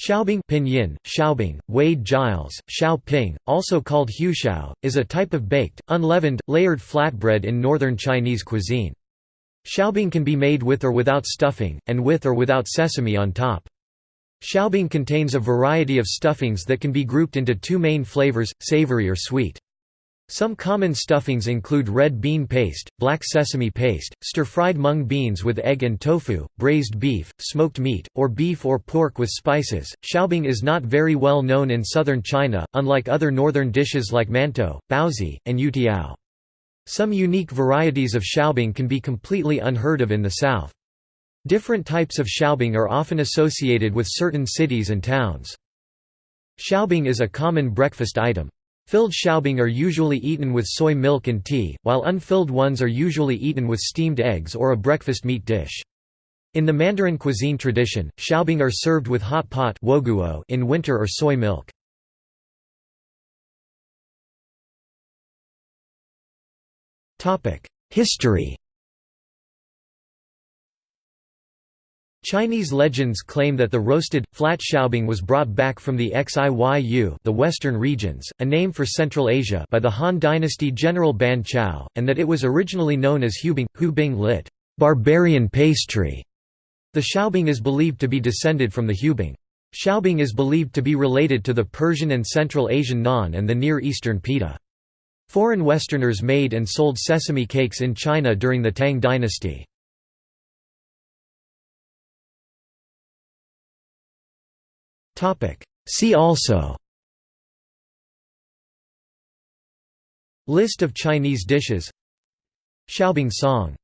Shaobing pinyin, Shaobing, Wade Giles, Shao Ping, also called huoshao, is a type of baked, unleavened, layered flatbread in northern Chinese cuisine. Shaobing can be made with or without stuffing, and with or without sesame on top. Shaobing contains a variety of stuffings that can be grouped into two main flavors, savory or sweet. Some common stuffings include red bean paste, black sesame paste, stir-fried mung beans with egg and tofu, braised beef, smoked meat, or beef or pork with spices. Shaobing is not very well known in southern China, unlike other northern dishes like mantou, baozi, and youtiao. Some unique varieties of shaobing can be completely unheard of in the south. Different types of shaobing are often associated with certain cities and towns. Shaobing is a common breakfast item. Filled shaobing are usually eaten with soy milk and tea, while unfilled ones are usually eaten with steamed eggs or a breakfast meat dish. In the Mandarin cuisine tradition, shaobing are served with hot pot in winter or soy milk. History Chinese legends claim that the roasted, flat shaobing was brought back from the Xiyu the western regions, a name for Central Asia by the Han dynasty general Ban Chao, and that it was originally known as hubing, hubing lit. Barbarian pastry. The shaobing is believed to be descended from the hubing. Shaobing is believed to be related to the Persian and Central Asian naan and the Near Eastern pita. Foreign Westerners made and sold sesame cakes in China during the Tang dynasty. See also. List of Chinese dishes. Shaobing song